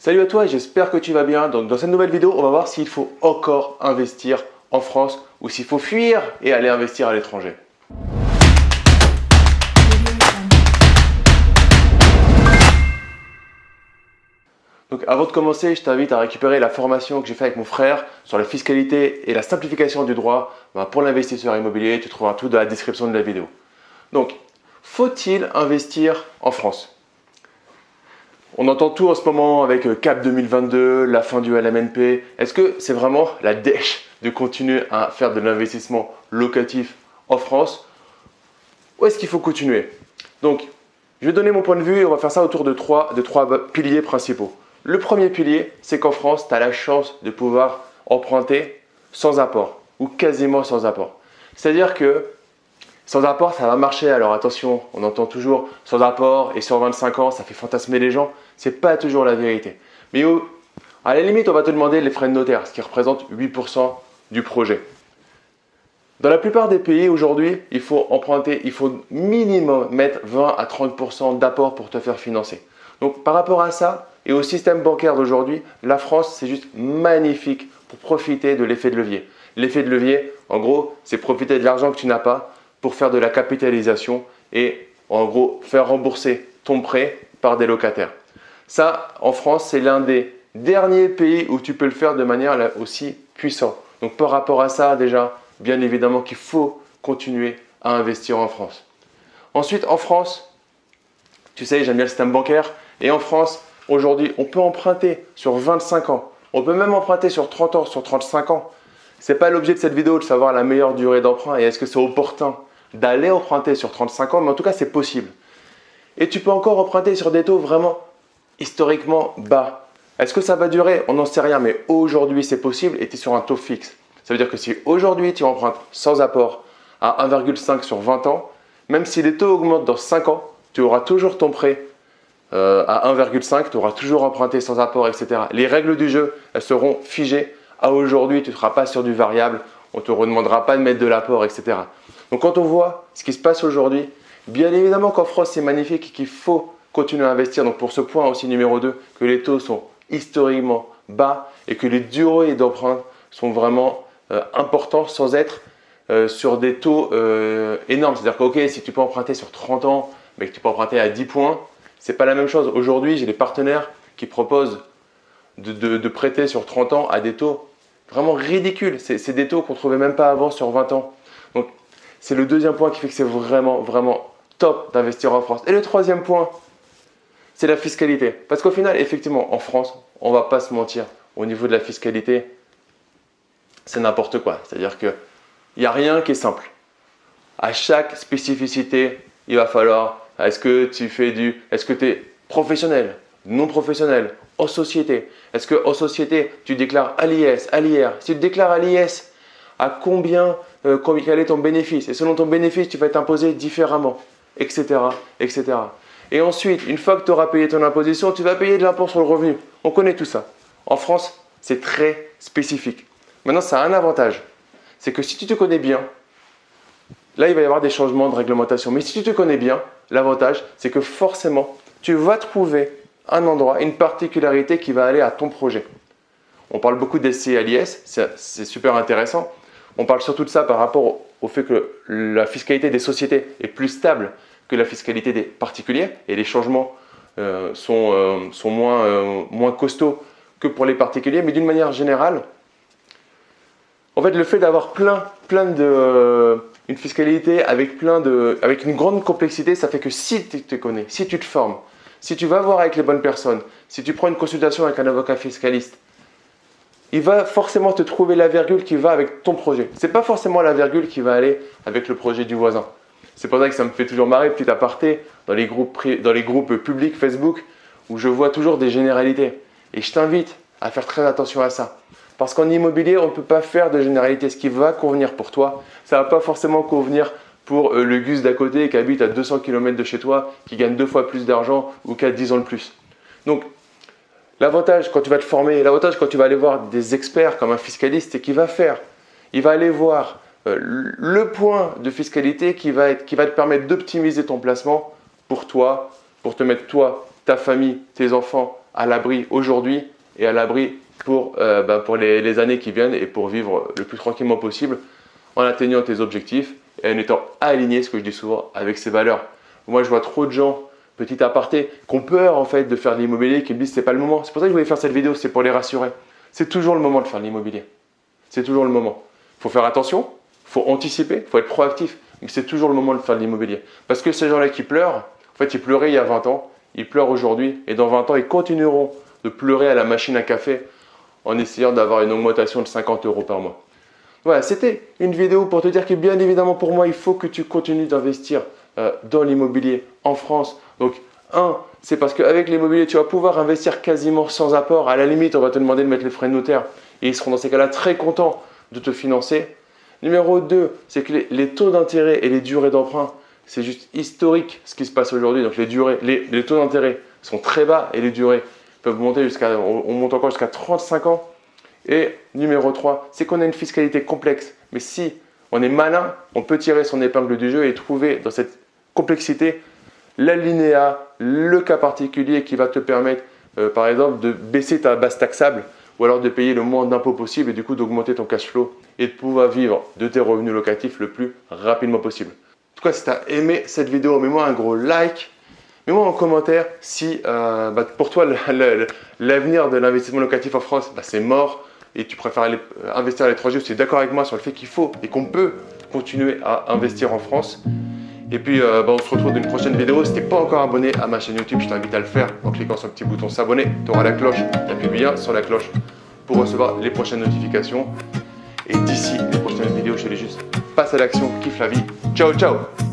Salut à toi j'espère que tu vas bien. Donc dans cette nouvelle vidéo, on va voir s'il faut encore investir en France ou s'il faut fuir et aller investir à l'étranger. Donc avant de commencer, je t'invite à récupérer la formation que j'ai faite avec mon frère sur la fiscalité et la simplification du droit ben, pour l'investisseur immobilier. Tu trouveras tout dans la description de la vidéo. Donc, faut-il investir en France? On entend tout en ce moment avec euh, CAP 2022, la fin du LMNP. Est-ce que c'est vraiment la dèche de continuer à faire de l'investissement locatif en France? Ou est-ce qu'il faut continuer? Donc, je vais donner mon point de vue et on va faire ça autour de trois, de trois piliers principaux. Le premier pilier, c'est qu'en France, tu as la chance de pouvoir emprunter sans apport ou quasiment sans apport. C'est-à-dire que sans apport, ça va marcher. Alors attention, on entend toujours sans apport et sur 25 ans, ça fait fantasmer les gens. Ce n'est pas toujours la vérité. Mais à la limite, on va te demander les frais de notaire, ce qui représente 8% du projet. Dans la plupart des pays aujourd'hui, il faut emprunter, il faut minimum mettre 20 à 30% d'apport pour te faire financer. Donc par rapport à ça et au système bancaire d'aujourd'hui, la France, c'est juste magnifique pour profiter de l'effet de levier. L'effet de levier, en gros, c'est profiter de l'argent que tu n'as pas pour faire de la capitalisation et en gros faire rembourser ton prêt par des locataires. Ça, en France, c'est l'un des derniers pays où tu peux le faire de manière aussi puissante. Donc par rapport à ça, déjà, bien évidemment qu'il faut continuer à investir en France. Ensuite, en France, tu sais, j'aime bien le système bancaire. Et en France, aujourd'hui, on peut emprunter sur 25 ans. On peut même emprunter sur 30 ans, sur 35 ans. Ce n'est pas l'objet de cette vidéo de savoir la meilleure durée d'emprunt et est-ce que c'est opportun d'aller emprunter sur 35 ans, mais en tout cas, c'est possible. Et tu peux encore emprunter sur des taux vraiment historiquement bas. Est-ce que ça va durer? On n'en sait rien, mais aujourd'hui, c'est possible et tu es sur un taux fixe. Ça veut dire que si aujourd'hui, tu empruntes sans apport à 1,5 sur 20 ans, même si les taux augmentent dans 5 ans, tu auras toujours ton prêt euh, à 1,5, tu auras toujours emprunté sans apport, etc. Les règles du jeu, elles seront figées. À aujourd'hui, tu ne seras pas sur du variable, on ne te redemandera pas de mettre de l'apport, etc. Donc quand on voit ce qui se passe aujourd'hui, bien évidemment qu'en France c'est magnifique et qu'il faut continuer à investir. Donc pour ce point aussi numéro 2, que les taux sont historiquement bas et que les durées d'emprunt sont vraiment euh, importants sans être euh, sur des taux euh, énormes. C'est-à-dire que si tu peux emprunter sur 30 ans, mais que tu peux emprunter à 10 points, c'est pas la même chose. Aujourd'hui, j'ai des partenaires qui proposent de, prêter sur 30 ans à des taux vraiment ridicules. C'est des taux qu'on ne trouvait même pas avant sur 20 ans. C'est le deuxième point qui fait que c'est vraiment, vraiment top d'investir en France. Et le troisième point, c'est la fiscalité. Parce qu'au final, effectivement, en France, on va pas se mentir, au niveau de la fiscalité, c'est n'importe quoi. C'est-à-dire qu'il n'y a rien qui est simple. À chaque spécificité, il va falloir, est-ce que tu fais du, est-ce que tu es professionnel, non professionnel, en société? Est-ce que en société, tu déclares à l'IS, à l'IR Si tu déclares à l'IS, à combien euh, est ton bénéfice. Et selon ton bénéfice, tu vas être imposé différemment, etc., etc. Et ensuite, une fois que tu auras payé ton imposition, tu vas payer de l'impôt sur le revenu. On connaît tout ça. En France, c'est très spécifique. Maintenant, ça a un avantage. C'est que si tu te connais bien, là, il va y avoir des changements de réglementation. Mais si tu te connais bien, l'avantage, c'est que forcément, tu vas trouver un endroit, une particularité qui va aller à ton projet. On parle beaucoup des CLIS, c'est super intéressant. On parle surtout de ça par rapport au fait que la fiscalité des sociétés est plus stable que la fiscalité des particuliers et les changements euh, sont, euh, euh, moins costauds que pour les particuliers. Mais d'une manière générale, en fait, le fait d'avoir plein, plein de, une fiscalité avec, plein de, avec une grande complexité, ça fait que si tu te connais, si tu te formes, si tu vas voir avec les bonnes personnes, si tu prends une consultation avec un avocat fiscaliste, il va forcément te trouver la virgule qui va avec ton projet. Ce n'est pas forcément la virgule qui va aller avec le projet du voisin. C'est pour ça que ça me fait toujours marrer, petit aparté, dans les groupes, dans les groupes publics Facebook, où je vois toujours des généralités. Et je t'invite à faire très attention à ça. Parce qu'en immobilier, on ne peut pas faire de généralité. Ce qui va convenir pour toi, ça ne va pas forcément convenir pour euh, le Gus d'à côté qui habite à 200 km de chez toi, qui gagne deux fois plus d'argent ou qui a 10 ans de plus. Donc, L'avantage quand tu vas te former, l'avantage quand tu vas aller voir des experts comme un fiscaliste, c'est qu'il va faire, il va aller voir euh, le point de fiscalité qui va, te permettre d'optimiser ton placement pour toi, pour te mettre toi, ta famille, tes enfants à l'abri aujourd'hui et à l'abri pour, euh, ben, pour les, les, années qui viennent et pour vivre le plus tranquillement possible en atteignant tes objectifs et en étant aligné, ce que je dis souvent, avec ses valeurs. Moi, je vois trop de gens, petit aparté, qui ont peur en fait de faire de l'immobilier, qui me disent c'est pas le moment. C'est pour ça que je voulais faire cette vidéo, c'est pour les rassurer. C'est toujours le moment de faire de l'immobilier. C'est toujours le moment. Il faut faire attention, il faut anticiper, il faut être proactif, mais c'est toujours le moment de faire de l'immobilier. Parce que ces gens-là qui pleurent, en fait, ils pleuraient il y a 20 ans, ils pleurent aujourd'hui, et dans 20 ans, ils continueront de pleurer à la machine à café en essayant d'avoir une augmentation de 50 euros par mois. Voilà, c'était une vidéo pour te dire que bien évidemment pour moi, il faut que tu continues d'investir euh, dans l'immobilier en France. Donc, un, c'est parce qu'avec l'immobilier, tu vas pouvoir investir quasiment sans apport. À la limite, on va te demander de mettre les frais de notaire et ils seront dans ces cas-là très contents de te financer. Numéro 2, c'est que les, taux d'intérêt et les durées d'emprunt, c'est juste historique ce qui se passe aujourd'hui. Donc les, durées, les, taux d'intérêt sont très bas et les durées peuvent monter jusqu'à, on monte encore jusqu'à 35 ans. Et numéro 3, c'est qu'on a une fiscalité complexe. Mais si on est malin, on peut tirer son épingle du jeu et trouver dans cette complexité l'alinéa, le cas particulier qui va te permettre, euh, par exemple, de baisser ta base taxable ou alors de payer le moins d'impôts possible et du coup d'augmenter ton cash flow et de pouvoir vivre de tes revenus locatifs le plus rapidement possible. En tout cas, si tu as aimé cette vidéo, mets-moi un gros like. Mets-moi en commentaire si euh, bah, pour toi l'avenir de l'investissement locatif en France, bah, c'est mort et tu préfères aller euh, investir à l'étranger, tu es d'accord avec moi sur le fait qu'il faut et qu'on peut continuer à investir en France. Et puis, euh, bah, on se retrouve dans une prochaine vidéo. Si tu n'es pas encore abonné à ma chaîne YouTube, je t'invite à le faire en cliquant sur le petit bouton s'abonner. Tu auras la cloche, appuies bien sur la cloche pour recevoir les prochaines notifications. Et d'ici les prochaines vidéos, je te dis juste, passe à l'action, kiffe la vie. Ciao, ciao